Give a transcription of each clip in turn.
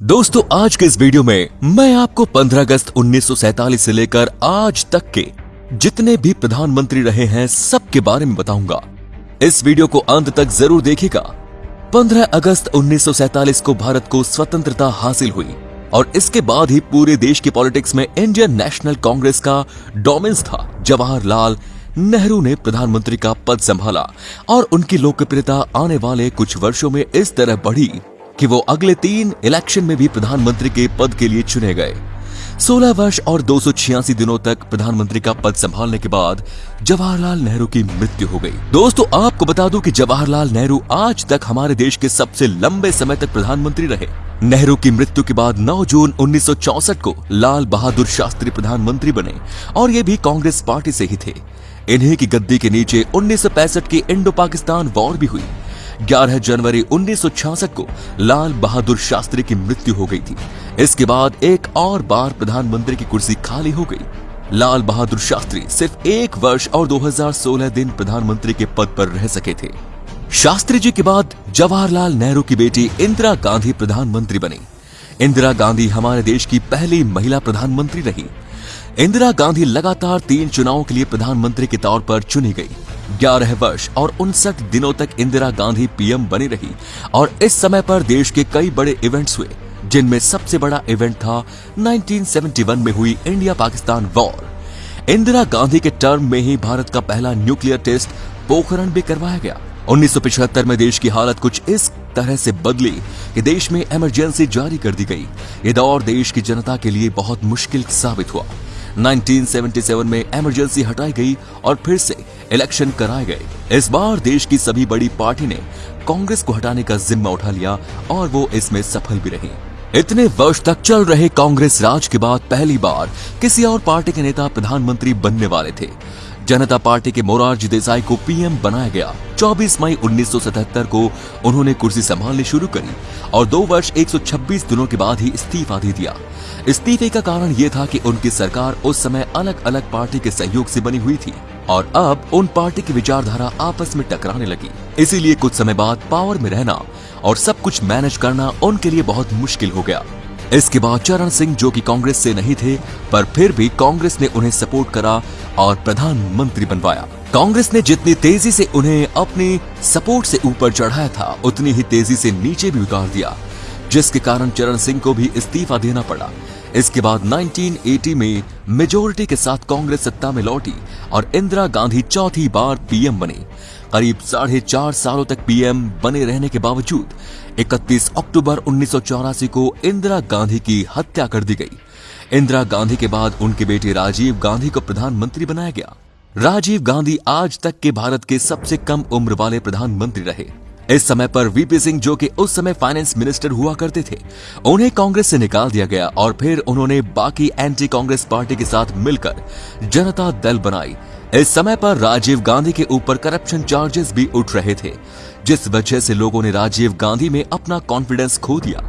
दोस्तों, आज के इस वीडियो में मैं आपको 15 अगस्त 1947 से लेकर आज तक के जितने भी प्रधानमंत्री रहे हैं, सबके बारे में बताऊँगा। इस वीडियो को अंत तक ज़रूर देखिएगा। 15 अगस्त 1947 को भारत को स्वतंत्रता हासिल हुई और इसके बाद ही पूरे देश की पॉलिटिक्स में इंडियन नेशनल कांग्रेस का डोमिनेंस था। जवाहरलाल नेहरू ने प्रधानमंत्री का पद संभाला और उनकी लोकप्रियता आने वाले कुछ वर्षों में इस तरह बढ़ी। कि वो अगले तीन इलेक्शन में भी प्रधानमंत्री के पद के लिए चुने गए। 16 वर्ष और दो सौ छियासी दिनों तक प्रधानमंत्री का पद संभालने के बाद जवाहरलाल नेहरू की मृत्यु हो गई। दोस्तों, आपको बता दूँ कि जवाहरलाल नेहरू आज तक हमारे देश के सबसे लंबे समय तक प्रधानमंत्री रहे। नेहरू की मृत्यु के बाद 9 जून 1964 को लाल बहादुर शास्त्री प्रधानमंत्री बने और ये भी कांग्रेस पार्टी से ही थे। इन्हीं की गद्दी के नीचे 1965 की इंडो पाकिस्तान वॉर भी हुई। 11 जनवरी 1966 को लाल बहादुर शास्त्री की मृत्यु हो गई थी। इसके बाद एक और बार प्रधानमंत्री की कुर्सी खाली हो गई। लाल बहादुर शास्त्री सिर्फ़ एक वर्ष और 2016 दिन प्रधानमंत्री के पद पर रह सके थे। शास्त्री जी के बाद जवाहरलाल नेहरू की बेटी इंदिरा गांधी प्रधानमंत्री बनी। इंदिरा गांधी हमारे देश की पहली महिला प्रधानमंत्री रही। इंदिरा गांधी लगातार तीन चुनावों के लिए प्रधानमंत्री के तौर पर चुनी गई। ग्यारह वर्ष और उनसठ दिनों तक इंदिरा गांधी पीएम बनी रही और इस समय पर देश के कई बड़े इवेंट्स हुए, जिनमें सबसे बड़ा इवेंट था 1971 में हुई इंडिया पाकिस्तान वॉर इंदिरा गांधी के टर्म में ही भारत का पहला न्यूक्लियर टेस्ट पोखरण भी करवाया गया। 1975 में देश की हालत कुछ इस तरह से बदली कि देश में इमरजेंसी जारी कर दी गई। ये दौर देश की जनता के लिए बहुत मुश्किल साबित हुआ। 1977 में इमरजेंसी हटाई गई और फिर से इलेक्शन कराए गए। इस बार देश की सभी बड़ी पार्टी ने कांग्रेस को हटाने का जिम्मा उठा लिया और वो इसमें सफल भी रही। इतने वर्ष तक चल रहे कांग्रेस राज के बाद पहली बार किसी और पार्टी के नेता प्रधानमंत्री बनने वाले थे। जनता पार्टी के मोरारजी देसाई को पीएम बनाया गया। 24 मई 1977 को उन्होंने कुर्सी संभालनी शुरू करी और दो वर्ष 126 दिनों के बाद ही इस्तीफा दे दिया। इस्तीफे का कारण ये था कि उनकी सरकार उस समय अलग अलग पार्टी के सहयोग से बनी हुई थी और अब उन पार्टी की विचारधारा आपस में टकराने लगी। इसीलिए कुछ समय बाद पावर में रहना और सब कुछ मैनेज करना उनके लिए बहुत मुश्किल हो गया। इसके बाद चरण सिंह जो कि कांग्रेस से नहीं थे, पर फिर भी कांग्रेस ने उन्हें सपोर्ट करा और प्रधानमंत्री बनवाया। कांग्रेस ने जितनी तेज़ी से उन्हें अपने सपोर्ट से ऊपर चढ़ाया था, उतनी ही तेज़ी से नीचे भी उतार दिया, जिसके कारण चरण सिंह को भी इस्तीफा देना पड़ा। इसके बाद 1980 में मेजोरिटी के साथ कांग्रेस सत्ता में लौटी और इंदिरा गांधी चौथी बार पीएम बनी। करीब साढ़े चार सालों तक पीएम बने रहने के बावजूद 31 अक्टूबर उन्नीस सौ चौरासी को इंदिरा गांधी की हत्या कर दी गई। इंदिरा गांधी के बाद उनके बेटे राजीव गांधी को प्रधानमंत्री बनाया गया। राजीव गांधी आज तक के भारत के सबसे कम उम्र वाले प्रधानमंत्री रहे। इस समय पर वीपी सिंह जो कि उस समय फाइनेंस मिनिस्टर हुआ करते थे, उन्हें कांग्रेस से निकाल दिया गया और फिर उन्होंने बाकी एंटी कांग्रेस पार्टी के साथ मिलकर जनता दल बनाई। इस समय पर राजीव गांधी के ऊपर करप्शन चार्जेस भी उठ रहे थे, जिस वजह से लोगों ने राजीव गांधी में अपना कॉन्फिडेंस खो दिया।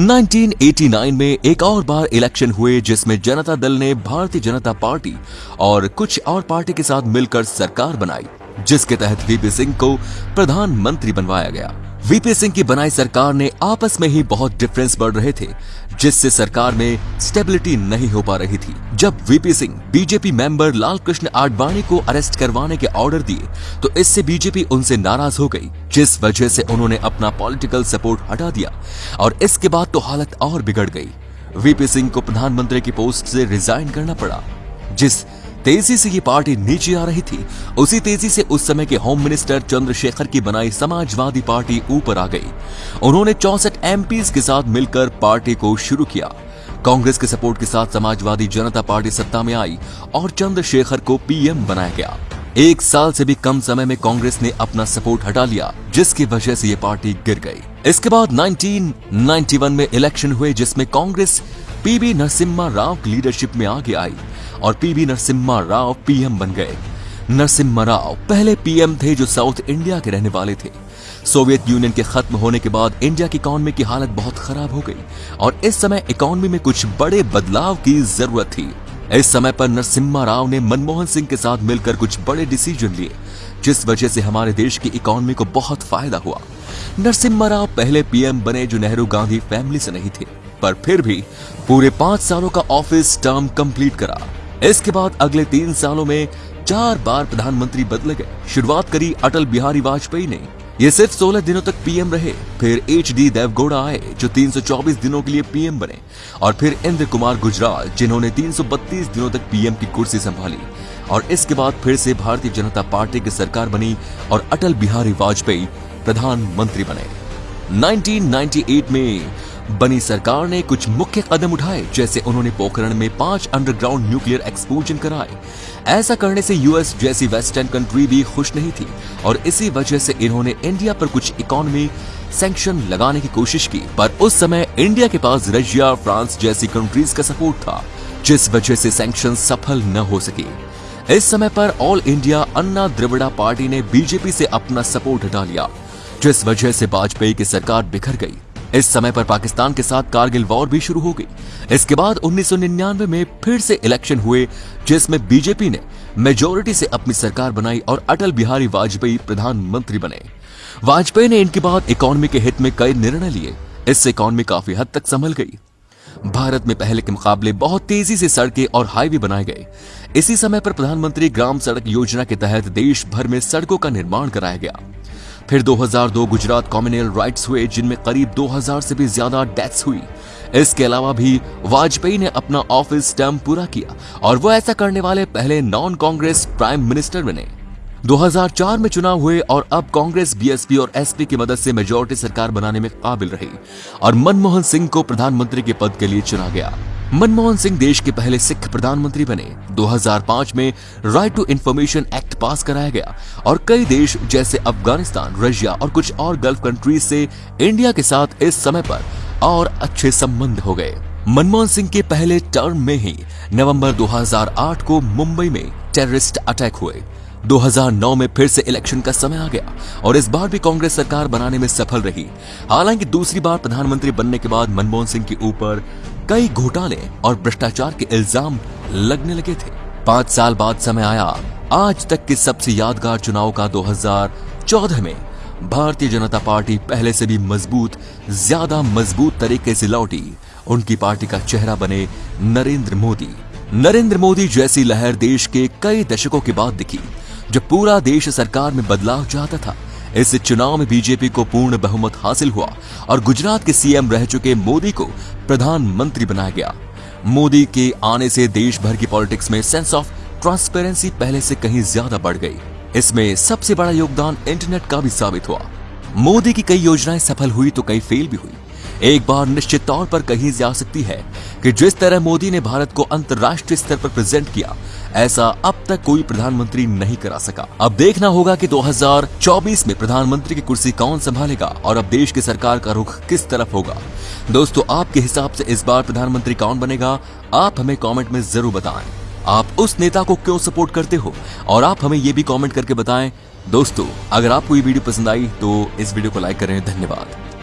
1989 में एक और बार इलेक्शन हुए, जिसमें जनता दल ने भारतीय जनता पार्टी और कुछ और पार्टी के साथ मिलकर सरकार बनाई, जिसके तहत वीपी सिंह को प्रधानमंत्री बनवाया गया। वीपी सिंह की बनाई सरकार ने आपस में ही बहुत डिफरेंस बढ़ रहे थे, जिससे सरकार में स्टेबिलिटी नहीं हो पा रही थी। जब VP Singh BJP member Lal Krishna Advani को अरेस्ट करवाने के ऑर्डर दिए तो इससे बीजेपी उनसे नाराज़ हो गई, जिस वजह से उन्होंने अपना पॉलिटिकल सपोर्ट हटा दिया, और इसके बाद तो हालत और बिगड़ गई। वीपी सिंह को प्रधानमंत्री की पोस्ट से रिजाइन करना पड़ा, जिस तेज़ी से ये पार्टी नीचे आ रही थी। उसी तेज़ी से उस समय के होम मिनिस्टर चंद्रशेखर की बनाई समाजवादी पार्टी ऊपर आ गई। उन्होंने चौसठ एमपी के साथ मिलकर पार्टी को शुरू किया। कांग्रेस के सपोर्ट के साथ समाजवादी जनता पार्टी सत्ता में आई और चंद्रशेखर को पीएम बनाया गया। एक साल से भी कम समय में कांग्रेस ने अपना सपोर्ट हटा लिया, जिसकी वजह से ये पार्टी गिर गई। इसके बाद 1991 में इलेक्शन हुए, जिसमें कांग्रेस पीबी नरसिम्हा राव की लीडरशिप में आगे आई। और पीवी नरसिम्हा राव पीएम बन गए। नरसिम्हा राव पहले पीएम थे जो साउथ इंडिया के रहने वाले थे। सोवियत यूनियन के खत्म होने के बाद इंडिया की इकोनॉमी की हालत बहुत खराब हो गई और इस समय इकोनॉमी में कुछ बड़े बदलाव की ज़रूरत थी। इस समय पर नरसिम्हा राव ने मनमोहन सिंह के साथ मिलकर कुछ बड़े डिसीज़न लिए, जिस वजह से हमारे देश की इकोनॉमी को बहुत फ़ायदा हुआ। नरसिम्हा राव पहले पीएम बने जो नेहरू गांधी फैमिली से नहीं थे, पर फिर भी पूरे पाँच सालों का ऑफ़िस टर्म कंप्लीट करा। इसके बाद अगले तीन सालों में चार बार प्रधानमंत्री बदले गए। शुरुआत करी अटल बिहारी वाजपेयी ने। ये सिर्फ़ 16 दिनों तक पीएम रहे। फिर एच डी देवगौड़ा आए, जो 324 दिनों के लिए पीएम बने। और फिर इंद्र कुमार गुजराल, जिन्होंने 332 दिनों तक पीएम की कुर्सी संभाली। और इसके बाद फिर से भारतीय जनता पार्टी की सरकार बनी और अटल बिहारी वाजपेयी प्रधानमंत्री बने। 1998 में बनी सरकार ने कुछ मुख्य कदम उठाए, जैसे उन्होंने पोखरण में पाँच अंडरग्राउंड न्यूक्लियर एक्सप्लोजन कराए। ऐसा करने से यूएस जैसी वेस्टर्न कंट्री भी खुश नहीं थी, और इसी वजह से इन्होंने इंडिया पर कुछ इकोनॉमी सैंक्शन लगाने की कोशिश की। पर उस समय इंडिया के पास रशिया फ्रांस जैसी कंट्रीज़ का सपोर्ट था, जिस वजह से सैंक्शन सफल न हो सके। इस समय पर all India Anna Dravida party ने बीजेपी से अपना सपोर्ट हटा लिया, जिस वजह से वाजपेयी की सरकार बिखर गई। इस समय पर पाकिस्तान के साथ कारगिल वॉर भी शुरू हो गई। इसके बाद 1999 में फिर से इलेक्शन हुए, जिसमें बीजेपी ने मेजोरिटी से अपनी सरकार बनाई और अटल बिहारी वाजपेयी प्रधानमंत्री बने। वाजपेयी ने इनके बाद इकोनॉमी के हित में कई निर्णय लिए। इससे इकोनॉमी काफ़ी हद तक संभल गई। भारत में पहले के मुकाबले बहुत तेज़ी से सड़कें और हाईवे बनाए गए। इसी समय पर प्रधानमंत्री ग्राम सड़क योजना के तहत देश भर में सड़कों का निर्माण कराया गया। फिर 2002 गुजरात कॉम्युनल राइट्स हुए, जिनमें करीब 2000 से भी ज़्यादा डेथ्स हुई। इसके अलावा भी वाजपेयी ने अपना ऑफ़िस टर्म पूरा किया और वो ऐसा करने वाले पहले नॉन कांग्रेस प्राइम मिनिस्टर बने 2004 में चुनाव हुए और अब कांग्रेस बीएसपी और एसपी की मदद से मेजोरिटी सरकार बनाने में काबिल रही और मनमोहन सिंह को प्रधानमंत्री के पद के लिए चुना गया। मनमोहन सिंह देश के पहले सिख प्रधानमंत्री बने। 2005 में right to information act pass कराया गया और कई देश जैसे अफ़गानिस्तान, रशिया और कुछ और गल्फ कंट्रीज़ से इंडिया के साथ इस समय पर और अच्छे संबंध हो गए। मनमोहन सिंह के पहले टर्म में ही नवंबर 2008 को मुंबई में टेररिस्ट अटैक हुए। 2009 में फिर से इलेक्शन का समय आ गया और इस बार भी कांग्रेस सरकार बनाने में सफल रही। हालाँकि दूसरी बार प्रधानमंत्री बनने के बाद मनमोहन सिंह के ऊपर कई घोटाले और भ्रष्टाचार के इल्ज़ाम लगने लगे थे। पाँच साल बाद समय आया आज तक के सबसे यादगार चुनाव का 2014 में भारतीय जनता पार्टी पहले से भी मज़बूत, ज़्यादा मज़बूत तरीके से लौटी। उनकी पार्टी का चेहरा बने नरेंद्र मोदी। नरेंद्र मोदी जैसी लहर देश के कई दशकों के बाद दिखी, जब पूरा देश सरकार में बदलाव चाहता था। इस चुनाव में बीजेपी को पूर्ण बहुमत हासिल हुआ और गुजरात के सीएम रह चुके मोदी को प्रधानमंत्री बनाया गया। मोदी के आने से देश भर की पॉलिटिक्स में सेंस ऑफ़ ट्रांसपेरेंसी पहले से कहीं ज़्यादा बढ़ गई। इसमें सबसे बड़ा योगदान इंटरनेट का भी साबित हुआ। मोदी की कई योजनाएँ सफल हुई तो कई फेल भी हुई। एक बार निश्चित तौर पर कही जा सकती है कि जिस तरह मोदी ने भारत को अंतर्राष्ट्रीय स्तर पर प्रेजेंट किया, ऐसा अब तक कोई प्रधानमंत्री नहीं करा सका। अब देखना होगा कि 2024 में प्रधानमंत्री की कुर्सी कौन संभालेगा और अब देश की सरकार का रुख किस तरफ़ होगा। दोस्तों, आपके हिसाब से इस बार प्रधानमंत्री कौन बनेगा, आप हमें कॉमेंट में ज़रूर बताएँ। आप उस नेता को क्यों सपोर्ट करते हो? और आप हमें ये भी कमेंट करके बताएँ। दोस्तों, अगर आपको ये वीडियो पसंद आई तो इस वीडियो को लाइक करें। धन्यवाद।